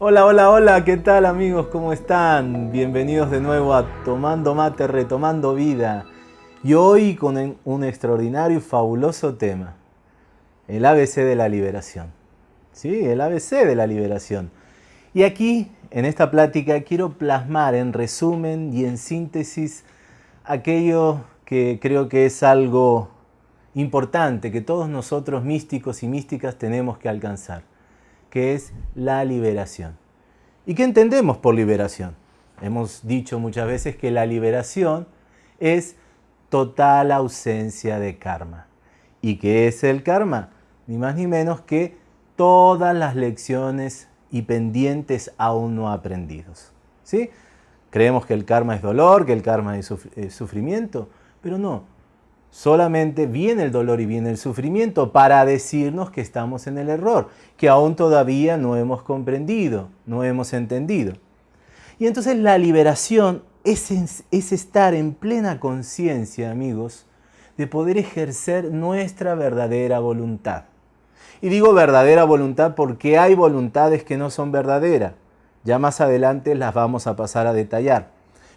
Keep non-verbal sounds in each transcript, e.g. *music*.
Hola, hola, hola, ¿qué tal amigos? ¿Cómo están? Bienvenidos de nuevo a Tomando Mate, Retomando Vida. Y hoy con un extraordinario y fabuloso tema, el ABC de la liberación. Sí, el ABC de la liberación. Y aquí, en esta plática, quiero plasmar en resumen y en síntesis aquello que creo que es algo importante que todos nosotros místicos y místicas tenemos que alcanzar que es la liberación. ¿Y qué entendemos por liberación? Hemos dicho muchas veces que la liberación es total ausencia de karma. ¿Y qué es el karma? Ni más ni menos que todas las lecciones y pendientes aún no aprendidos. ¿Sí? Creemos que el karma es dolor, que el karma es sufrimiento, pero no. Solamente viene el dolor y viene el sufrimiento para decirnos que estamos en el error, que aún todavía no hemos comprendido, no hemos entendido. Y entonces la liberación es, es estar en plena conciencia, amigos, de poder ejercer nuestra verdadera voluntad. Y digo verdadera voluntad porque hay voluntades que no son verdaderas. Ya más adelante las vamos a pasar a detallar.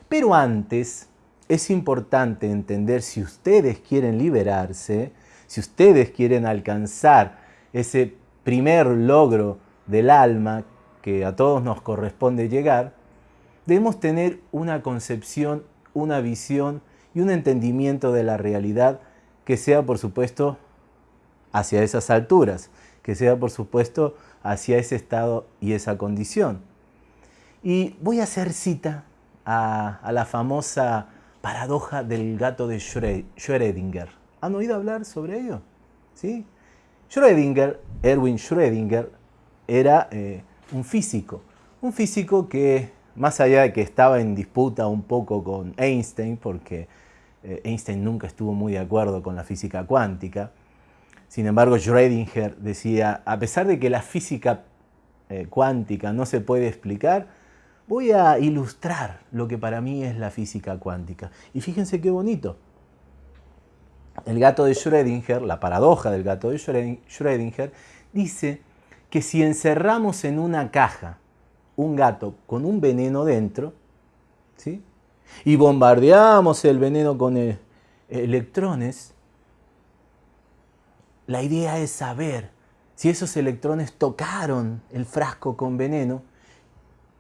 Pero antes es importante entender si ustedes quieren liberarse, si ustedes quieren alcanzar ese primer logro del alma que a todos nos corresponde llegar, debemos tener una concepción, una visión y un entendimiento de la realidad que sea, por supuesto, hacia esas alturas, que sea, por supuesto, hacia ese estado y esa condición. Y voy a hacer cita a, a la famosa paradoja del gato de Schrödinger. ¿Han oído hablar sobre ello? ¿Sí? Schrödinger, Erwin Schrödinger, era eh, un físico. Un físico que, más allá de que estaba en disputa un poco con Einstein, porque eh, Einstein nunca estuvo muy de acuerdo con la física cuántica, sin embargo Schrödinger decía, a pesar de que la física eh, cuántica no se puede explicar, voy a ilustrar lo que para mí es la física cuántica. Y fíjense qué bonito. El gato de Schrödinger, la paradoja del gato de Schrödinger, dice que si encerramos en una caja un gato con un veneno dentro, ¿sí? y bombardeamos el veneno con e-, electrones, la idea es saber si esos electrones tocaron el frasco con veneno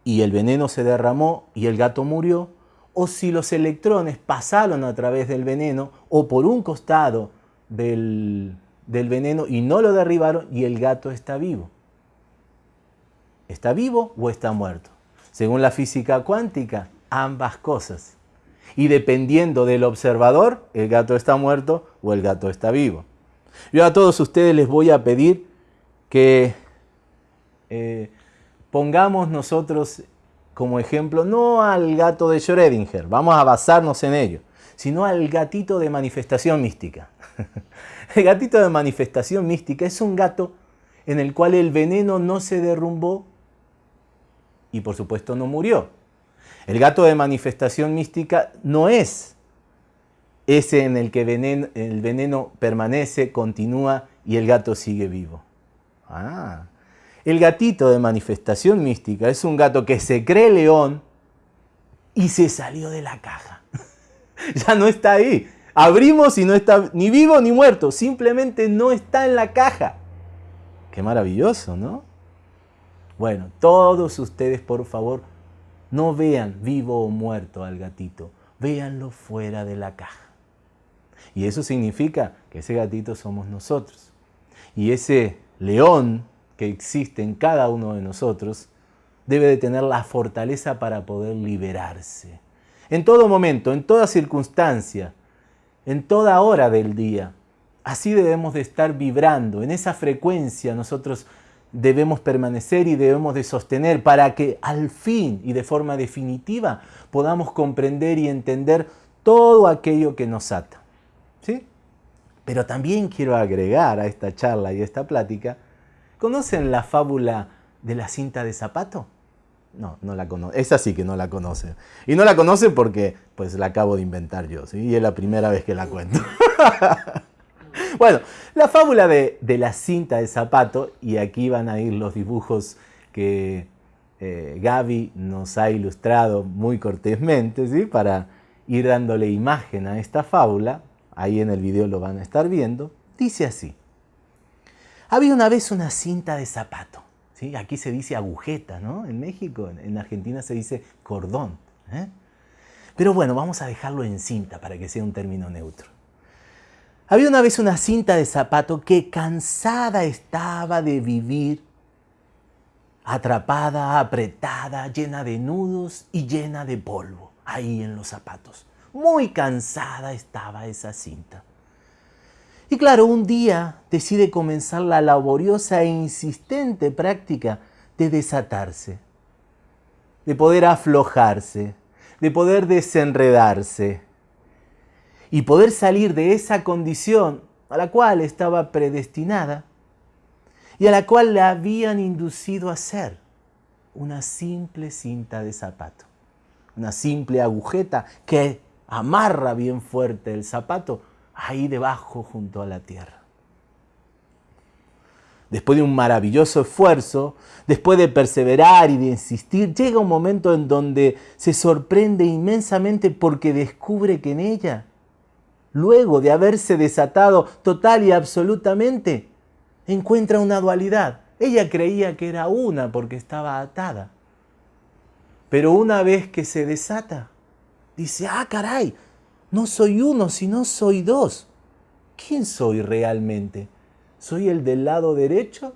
y el veneno se derramó y el gato murió, o si los electrones pasaron a través del veneno o por un costado del, veneno y no lo derribaron y el gato está vivo. ¿Está vivo o está muerto? Según la física cuántica, ambas cosas. Y dependiendo del observador, el gato está muerto o el gato está vivo. Yo a todos ustedes les voy a pedir que eh, pongamos nosotros como ejemplo no al gato de Schrödinger, vamos a basarnos en ello, sino al gatito de manifestación mística. *laughs* El gatito de manifestación mística es un gato en el cual el veneno no se derrumbó y por supuesto no murió. El gato de manifestación mística no es ese en el que el veneno permanece, continúa y el gato sigue vivo. Ah, el gatito de manifestación mística es un gato que se cree león y se salió de la caja. *laughs* ya no está ahí. Abrimos y no está ni vivo ni muerto, simplemente no está en la caja. Qué maravilloso, ¿no? Bueno, todos ustedes por favor no vean vivo o muerto al gatito, véanlo fuera de la caja. Y eso significa que ese gatito somos nosotros. Y ese león que existe en cada uno de nosotros, debe de tener la fortaleza para poder liberarse. En todo momento, en toda circunstancia, en toda hora del día. Así debemos de estar vibrando, en esa frecuencia nosotros debemos permanecer y debemos de sostener para que al fin y de forma definitiva podamos comprender y entender todo aquello que nos ata. ¿Sí? Pero también quiero agregar a esta charla y a esta plática ¿Conocen la fábula de la cinta de zapato? No, no la conocen. Esa sí que no la conocen. Y no la conocen porque pues la acabo de inventar yo. Y es la primera vez que la cuento. *laughs* bueno, la fábula de, la cinta de zapato, y aquí van a ir los dibujos que eh, Gaby nos ha ilustrado muy cortésmente, ¿sí? para ir dándole imagen a esta fábula, ahí en el video lo van a estar viendo, dice así. Había una vez una cinta de zapato, ¿sí? aquí se dice agujeta, ¿no? En México, en Argentina se dice cordón. ¿eh? Pero bueno, vamos a dejarlo en cinta para que sea un término neutro. Había una vez una cinta de zapato que cansada estaba de vivir, atrapada, apretada, llena de nudos y llena de polvo, ahí en los zapatos. Muy cansada estaba esa cinta. Y claro, un día decide comenzar la laboriosa e insistente práctica de desatarse, de poder aflojarse, de poder desenredarse y poder salir de esa condición a la cual estaba predestinada y a la cual le habían inducido a ser una simple cinta de zapato, una simple agujeta que amarra bien fuerte el zapato ahí debajo junto a la tierra. Después de un maravilloso esfuerzo, después de perseverar y de insistir, llega un momento en donde se sorprende inmensamente porque descubre que en ella luego de haberse desatado total y absolutamente, encuentra una dualidad. Ella creía que era una porque estaba atada. Pero una vez que se desata, dice, ah, caray, no soy uno, sino soy dos. ¿Quién soy realmente? ¿Soy el del lado derecho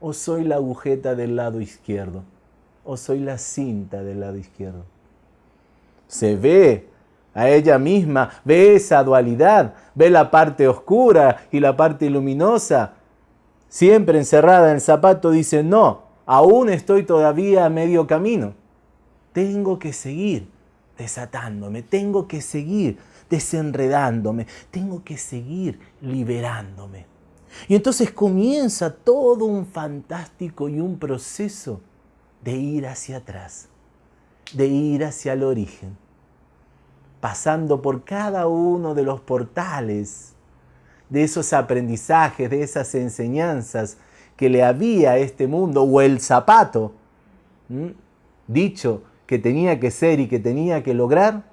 o soy la agujeta del lado izquierdo? ¿O soy la cinta del lado izquierdo? Se ve a ella misma, ve esa dualidad, ve la parte oscura y la parte luminosa. Siempre encerrada en el zapato dice, no, aún estoy todavía a medio camino. Tengo que seguir desatándome, tengo que seguir desenredándome, tengo que seguir liberándome. Y entonces comienza todo un fantástico y un proceso de ir hacia atrás, de ir hacia el origen pasando por cada uno de los portales de esos aprendizajes, de esas enseñanzas que le había a este mundo, o el zapato, dicho que tenía que ser y que tenía que lograr,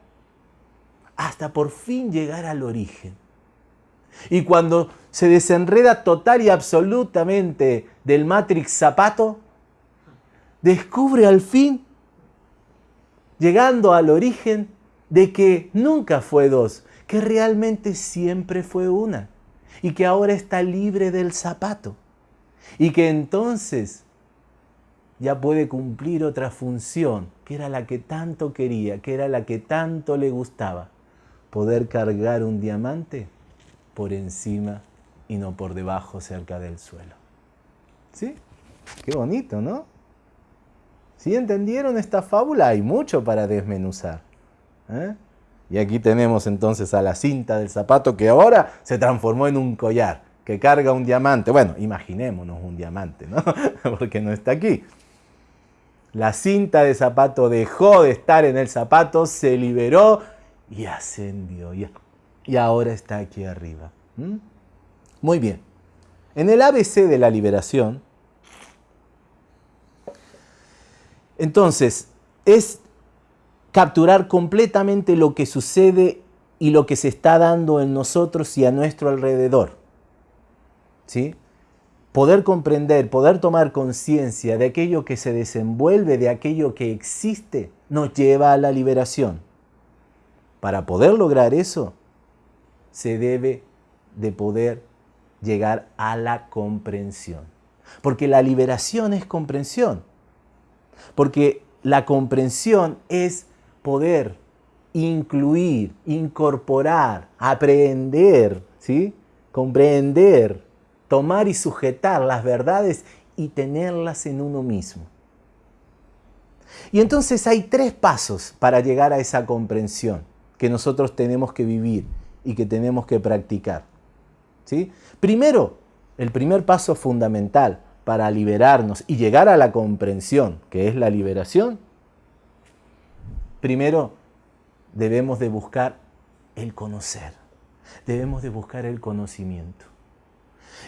hasta por fin llegar al origen. Y cuando se desenreda total y absolutamente del Matrix zapato, descubre al fin, llegando al origen, de que nunca fue dos, que realmente siempre fue una y que ahora está libre del zapato y que entonces ya puede cumplir otra función, que era la que tanto quería, que era la que tanto le gustaba, poder cargar un diamante por encima y no por debajo cerca del suelo. ¿Sí? Qué bonito, ¿no? ¿Sí entendieron esta fábula? Hay mucho para desmenuzar. ¿Eh? Y aquí tenemos entonces a la cinta del zapato que ahora se transformó en un collar que carga un diamante. Bueno, imaginémonos un diamante, ¿no? *laughs* Porque no está aquí. La cinta de zapato dejó de estar en el zapato, se liberó y ascendió. Y, ahora está aquí arriba. Muy bien. En el ABC de la liberación, entonces, es capturar completamente lo que sucede y lo que se está dando en nosotros y a nuestro alrededor. ¿Sí? Poder comprender, poder tomar conciencia de aquello que se desenvuelve, de aquello que existe, nos lleva a la liberación. Para poder lograr eso, se debe de poder llegar a la comprensión. Porque la liberación es comprensión. Porque la comprensión es poder incluir, incorporar, aprender, ¿sí? comprender, tomar y sujetar las verdades y tenerlas en uno mismo. Y entonces hay tres pasos para llegar a esa comprensión que nosotros tenemos que vivir y que tenemos que practicar. ¿sí? Primero, el primer paso fundamental para liberarnos y llegar a la comprensión, que es la liberación, Primero, debemos de buscar el conocer. Debemos de buscar el conocimiento.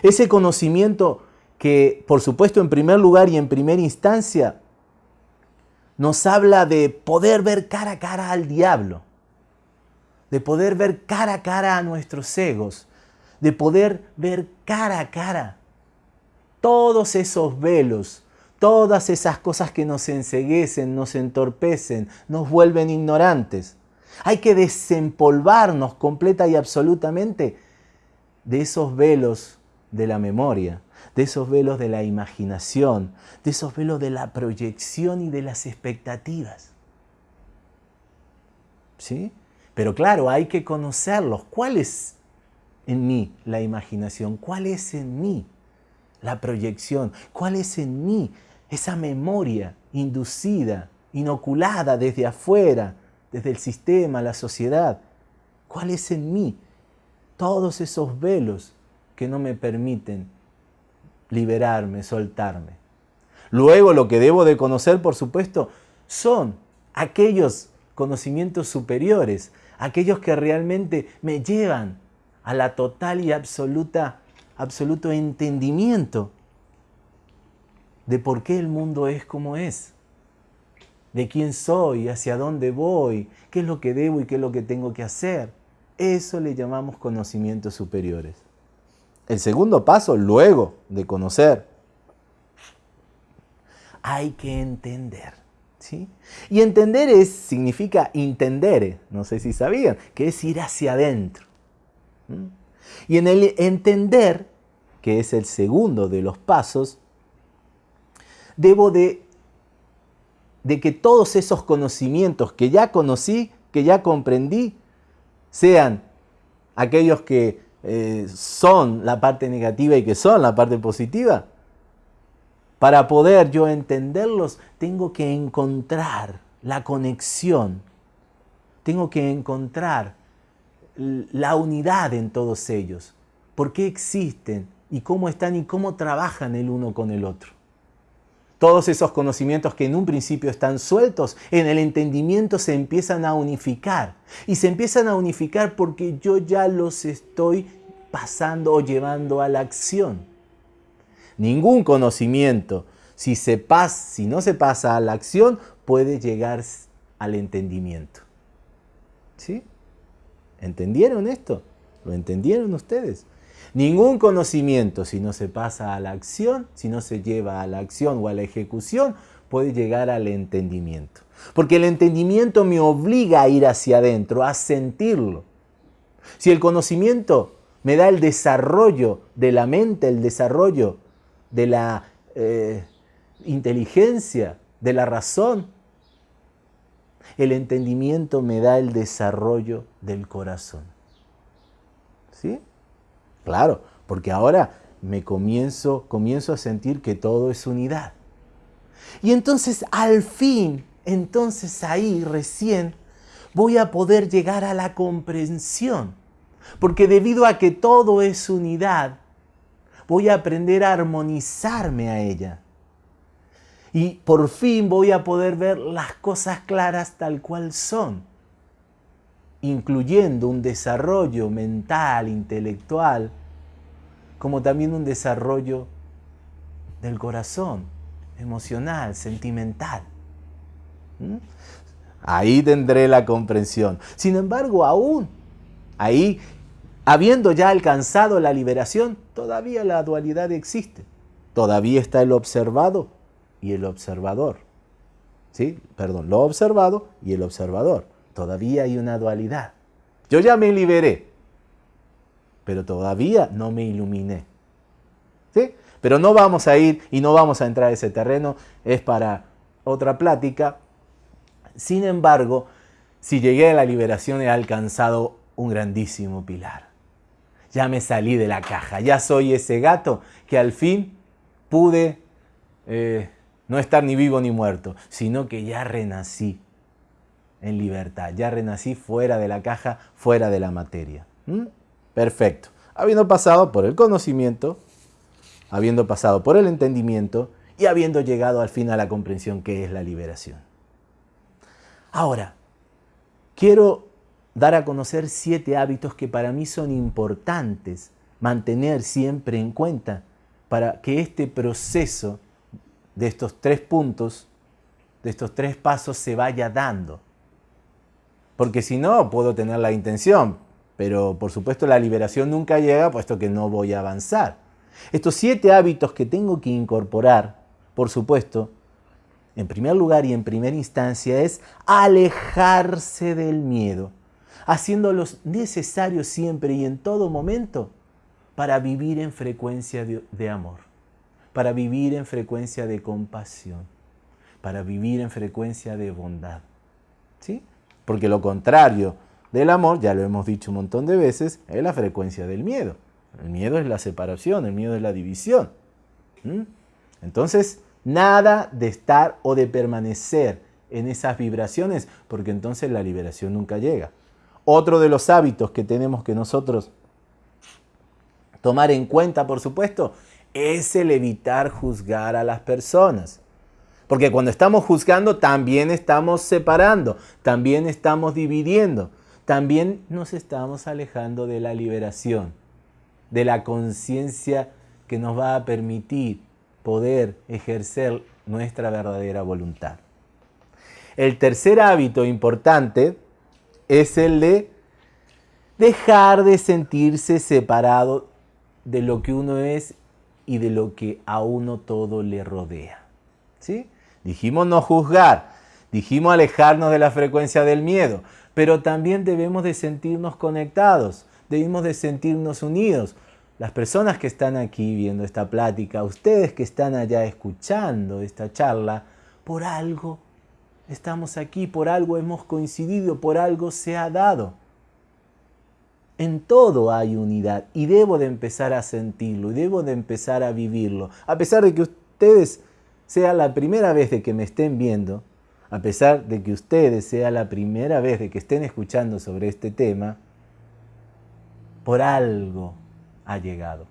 Ese conocimiento que, por supuesto, en primer lugar y en primera instancia, nos habla de poder ver cara a cara al diablo, de poder ver cara a cara a nuestros egos, de poder ver cara a cara todos esos velos, todas esas cosas que nos enseguecen, nos entorpecen, nos vuelven ignorantes. Hay que desempolvarnos completa y absolutamente de esos velos de la memoria, de esos velos de la imaginación, de esos velos de la proyección y de las expectativas. ¿Sí? Pero claro, hay que conocerlos. ¿Cuál es en mí la imaginación? ¿Cuál es en mí la proyección? ¿Cuál es en mí esa memoria inducida, inoculada desde afuera, desde el sistema, la sociedad? ¿Cuál es en mí todos esos velos que no me permiten liberarme, soltarme? Luego lo que debo de conocer, por supuesto, son aquellos conocimientos superiores, aquellos que realmente me llevan a la total y absoluta absoluto entendimiento de por qué el mundo es como es, de quién soy, hacia dónde voy, qué es lo que debo y qué es lo que tengo que hacer. Eso le llamamos conocimientos superiores. El segundo paso, luego de conocer, hay que entender. ¿sí? Y entender es, significa entender, no sé si sabían, que es ir hacia adentro. Y en el entender, que es el segundo de los pasos, debo de, de que todos esos conocimientos que ya conocí, que ya comprendí, sean aquellos que eh, son la parte negativa y que son la parte positiva, para poder yo entenderlos, tengo que encontrar la conexión, tengo que encontrar la unidad en todos ellos. ¿Por qué existen? ¿Y cómo están y cómo trabajan el uno con el otro? Todos esos conocimientos que en un principio están sueltos, en el entendimiento se empiezan a unificar. Y se empiezan a unificar porque yo ya los estoy pasando o llevando a la acción. Ningún conocimiento, si, se pasa, si no se pasa a la acción, puede llegar al entendimiento. ¿Sí? ¿Entendieron esto? ¿Lo entendieron ustedes? Ningún conocimiento, si no se pasa a la acción, si no se lleva a la acción o a la ejecución, puede llegar al entendimiento. Porque el entendimiento me obliga a ir hacia adentro, a sentirlo. Si el conocimiento me da el desarrollo de la mente, el desarrollo de la eh, inteligencia, de la razón, el entendimiento me da el desarrollo del corazón. ¿Sí? Claro, porque ahora me comienzo, comienzo a sentir que todo es unidad. Y entonces al fin, entonces ahí recién voy a poder llegar a la comprensión. Porque debido a que todo es unidad, voy a aprender a armonizarme a ella. Y por fin voy a poder ver las cosas claras tal cual son incluyendo un desarrollo mental, intelectual, como también un desarrollo del corazón, emocional, sentimental. ¿Mm? Ahí tendré la comprensión. Sin embargo, aún ahí, habiendo ya alcanzado la liberación, todavía la dualidad existe. Todavía está el observado y el observador. ¿Sí? Perdón, lo observado y el observador. Todavía hay una dualidad. Yo ya me liberé, pero todavía no me iluminé. ¿Sí? Pero no vamos a ir y no vamos a entrar a ese terreno, es para otra plática. Sin embargo, si llegué a la liberación he alcanzado un grandísimo pilar. Ya me salí de la caja, ya soy ese gato que al fin pude eh, no estar ni vivo ni muerto, sino que ya renací en libertad. Ya renací fuera de la caja, fuera de la materia. ¿Mm? Perfecto. Habiendo pasado por el conocimiento, habiendo pasado por el entendimiento y habiendo llegado al fin a la comprensión que es la liberación. Ahora, quiero dar a conocer siete hábitos que para mí son importantes mantener siempre en cuenta para que este proceso de estos tres puntos de estos tres pasos se vaya dando. Porque si no, puedo tener la intención, pero por supuesto la liberación nunca llega, puesto que no voy a avanzar. Estos siete hábitos que tengo que incorporar, por supuesto, en primer lugar y en primera instancia, es alejarse del miedo, haciéndolo necesario siempre y en todo momento para vivir en frecuencia de, de amor, para vivir en frecuencia de compasión, para vivir en frecuencia de bondad. ¿Sí? Porque lo contrario del amor, ya lo hemos dicho un montón de veces, es la frecuencia del miedo. El miedo es la separación, el miedo es la división. Entonces, nada de estar o de permanecer en esas vibraciones, porque entonces la liberación nunca llega. Otro de los hábitos que tenemos que nosotros tomar en cuenta, por supuesto, es el evitar juzgar a las personas. Porque cuando estamos juzgando, también estamos separando, también estamos dividiendo, también nos estamos alejando de la liberación de la conciencia que nos va a permitir poder ejercer nuestra verdadera voluntad. El tercer hábito importante es el de dejar de sentirse separado de lo que uno es y de lo que a uno todo le rodea. ¿Sí? Dijimos no juzgar, dijimos alejarnos de la frecuencia del miedo, pero también debemos de sentirnos conectados, debemos de sentirnos unidos. Las personas que están aquí viendo esta plática, ustedes que están allá escuchando esta charla, por algo estamos aquí, por algo hemos coincidido, por algo se ha dado. En todo hay unidad y debo de empezar a sentirlo y debo de empezar a vivirlo. A pesar de que ustedes sea la primera vez de que me estén viendo, a pesar de que ustedes sea la primera vez de que estén escuchando sobre este tema, por algo ha llegado.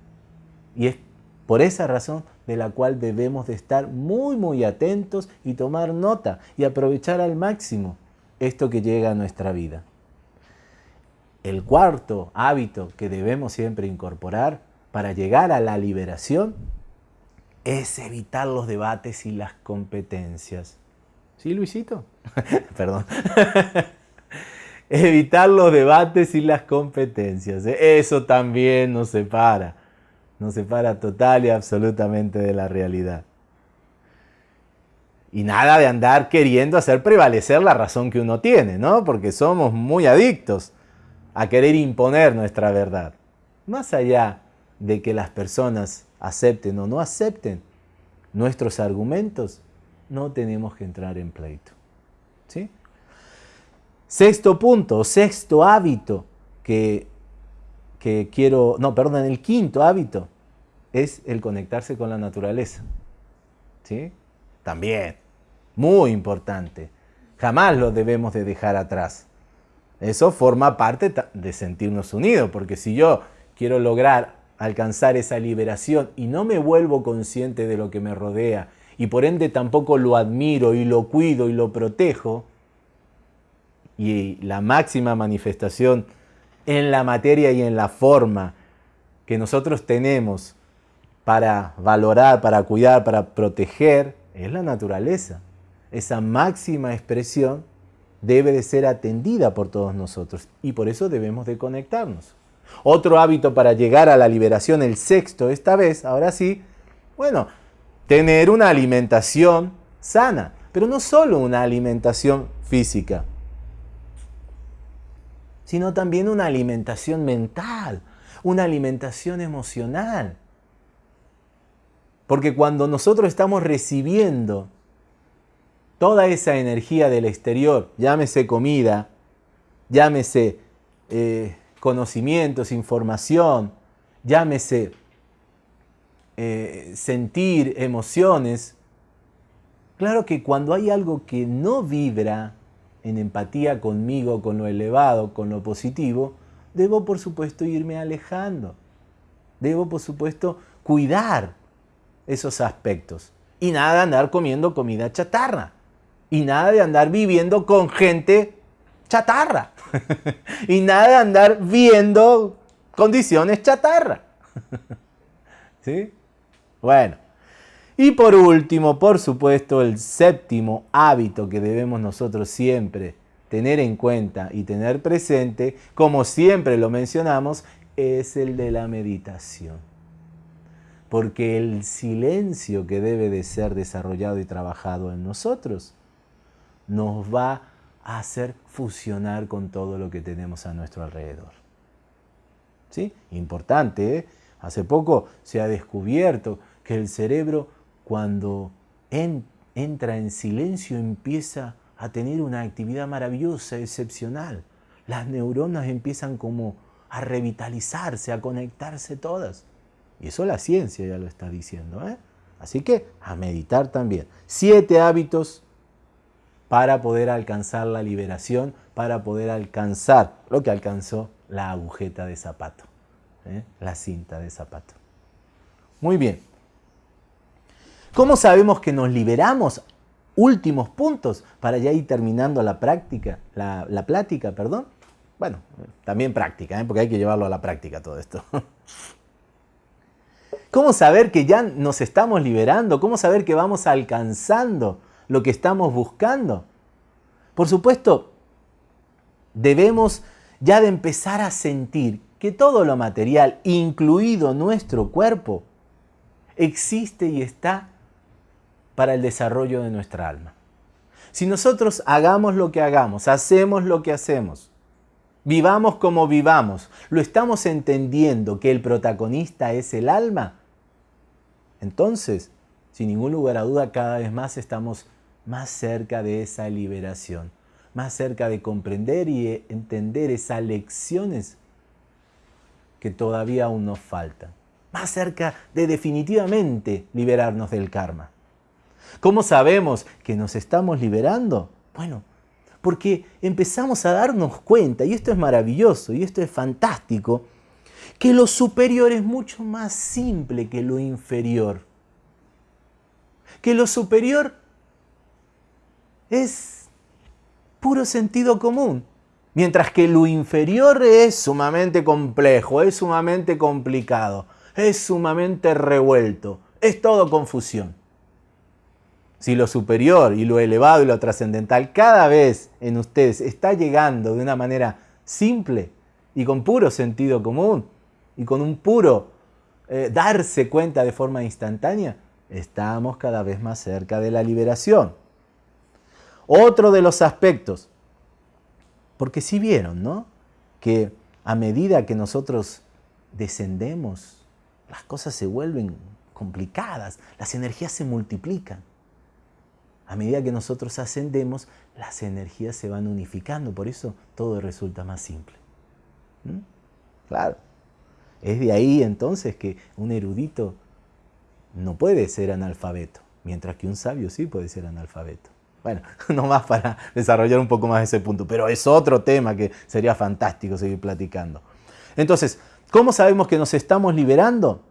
Y es por esa razón de la cual debemos de estar muy muy atentos y tomar nota y aprovechar al máximo esto que llega a nuestra vida. El cuarto hábito que debemos siempre incorporar para llegar a la liberación es evitar los debates y las competencias. ¿Sí, Luisito? *laughs* Perdón. *laughs* evitar los debates y las competencias. ¿eh? Eso también nos separa, nos separa total y absolutamente de la realidad. Y nada de andar queriendo hacer prevalecer la razón que uno tiene, ¿no? Porque somos muy adictos a querer imponer nuestra verdad. Más allá de que las personas acepten o no acepten nuestros argumentos, no tenemos que entrar en pleito. ¿Sí? Sexto punto, sexto hábito que, que quiero, no, perdón, el quinto hábito es el conectarse con la naturaleza. ¿Sí? También, muy importante. Jamás lo debemos de dejar atrás. Eso forma parte de sentirnos unidos, porque si yo quiero lograr alcanzar esa liberación y no me vuelvo consciente de lo que me rodea y por ende tampoco lo admiro y lo cuido y lo protejo, y la máxima manifestación en la materia y en la forma que nosotros tenemos para valorar, para cuidar, para proteger, es la naturaleza. Esa máxima expresión debe de ser atendida por todos nosotros y por eso debemos de conectarnos. Otro hábito para llegar a la liberación, el sexto esta vez, ahora sí, bueno, tener una alimentación sana, pero no solo una alimentación física, sino también una alimentación mental, una alimentación emocional. Porque cuando nosotros estamos recibiendo toda esa energía del exterior, llámese comida, llámese eh, conocimientos, información, llámese eh, sentir emociones, claro que cuando hay algo que no vibra en empatía conmigo, con lo elevado, con lo positivo, debo por supuesto irme alejando. Debo por supuesto cuidar esos aspectos. Y nada de andar comiendo comida chatarra. Y nada de andar viviendo con gente chatarra. *laughs* y nada de andar viendo condiciones chatarra. *laughs* ¿Sí? Bueno. Y por último, por supuesto, el séptimo hábito que debemos nosotros siempre tener en cuenta y tener presente, como siempre lo mencionamos, es el de la meditación. Porque el silencio que debe de ser desarrollado y trabajado en nosotros nos va a hacer fusionar con todo lo que tenemos a nuestro alrededor. ¿Sí? Importante, ¿eh? Hace poco se ha descubierto que el cerebro cuando entra en silencio empieza a tener una actividad maravillosa, excepcional. Las neuronas empiezan como a revitalizarse, a conectarse todas. Y eso la ciencia ya lo está diciendo. ¿eh? Así que a meditar también. Siete hábitos para poder alcanzar la liberación, para poder alcanzar lo que alcanzó la agujeta de zapato, ¿eh? la cinta de zapato. Muy bien. ¿Cómo sabemos que nos liberamos? últimos puntos para ya ir terminando la práctica, la, plática, perdón. Bueno, también práctica, ¿eh? porque hay que llevarlo a la práctica todo esto. *laughs* ¿Cómo saber que ya nos estamos liberando? ¿Cómo saber que vamos alcanzando lo que estamos buscando? Por supuesto, debemos ya de empezar a sentir que todo lo material, incluido nuestro cuerpo, existe y está para el desarrollo de nuestra alma. Si nosotros hagamos lo que hagamos, hacemos lo que hacemos, vivamos como vivamos, lo estamos entendiendo que el protagonista es el alma, entonces, sin ningún lugar a duda, cada vez más estamos más cerca de esa liberación, más cerca de comprender y entender esas lecciones que todavía aún nos faltan, más cerca de definitivamente liberarnos del karma. ¿Cómo sabemos que nos estamos liberando? Bueno, porque empezamos a darnos cuenta, y esto es maravilloso, y esto es fantástico, que lo superior es mucho más simple que lo inferior. Que lo superior es puro sentido común, mientras que lo inferior es sumamente complejo, es sumamente complicado, es sumamente revuelto, es todo confusión. Si lo superior y lo elevado y lo trascendental cada vez en ustedes está llegando de una manera simple y con puro sentido común y con un puro eh, darse cuenta de forma instantánea, estamos cada vez más cerca de la liberación. Otro de los aspectos, porque si vieron, ¿no? Que a medida que nosotros descendemos, las cosas se vuelven complicadas, las energías se multiplican. A medida que nosotros ascendemos, las energías se van unificando, por eso todo resulta más simple. ¿Mm? Claro. Es de ahí entonces que un erudito no puede ser analfabeto, mientras que un sabio sí puede ser analfabeto. Bueno, *laughs* no más para desarrollar un poco más ese punto, pero es otro tema que sería fantástico seguir platicando. Entonces, ¿cómo sabemos que nos estamos liberando?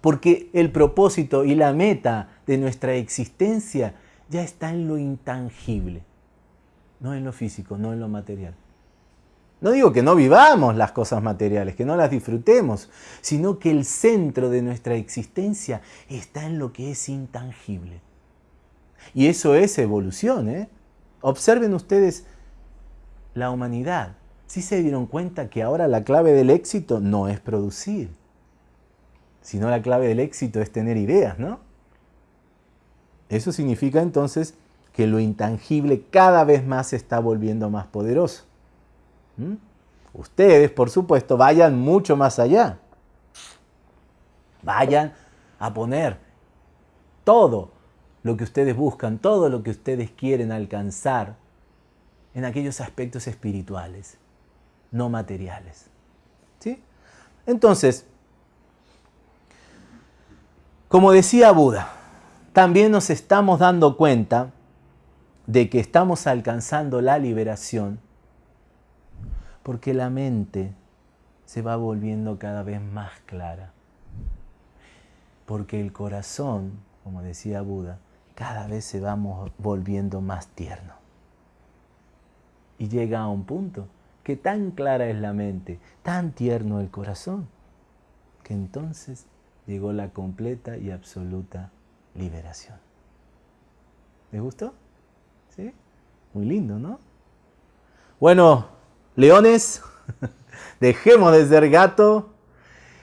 Porque el propósito y la meta de nuestra existencia ya está en lo intangible, no en lo físico, no en lo material. No digo que no vivamos las cosas materiales, que no las disfrutemos, sino que el centro de nuestra existencia está en lo que es intangible. Y eso es evolución. ¿eh? Observen ustedes la humanidad. Si se dieron cuenta que ahora la clave del éxito no es producir, sino la clave del éxito es tener ideas, ¿no? Eso significa entonces que lo intangible cada vez más se está volviendo más poderoso. ¿Mm? Ustedes, por supuesto, vayan mucho más allá. Vayan a poner todo lo que ustedes buscan, todo lo que ustedes quieren alcanzar en aquellos aspectos espirituales, no materiales. ¿Sí? Entonces, como decía Buda, también nos estamos dando cuenta de que estamos alcanzando la liberación porque la mente se va volviendo cada vez más clara. Porque el corazón, como decía Buda, cada vez se va volviendo más tierno. Y llega a un punto que tan clara es la mente, tan tierno el corazón, que entonces llegó la completa y absoluta liberación. ¿Les gustó? ¿Sí? Muy lindo, ¿no? Bueno, leones, *laughs* dejemos de ser gato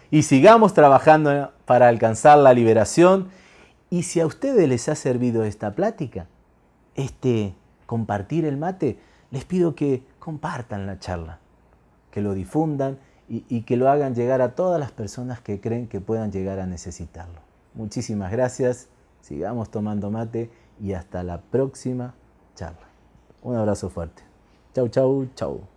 y sigamos trabajando para alcanzar la liberación. Y si a ustedes les ha servido esta plática, este compartir el mate, les pido que compartan la charla, que lo difundan y, y, que lo hagan llegar a todas las personas que creen que puedan llegar a necesitarlo. Muchísimas gracias, sigamos tomando mate y hasta la próxima charla. Un abrazo fuerte. Chau, chau, chau.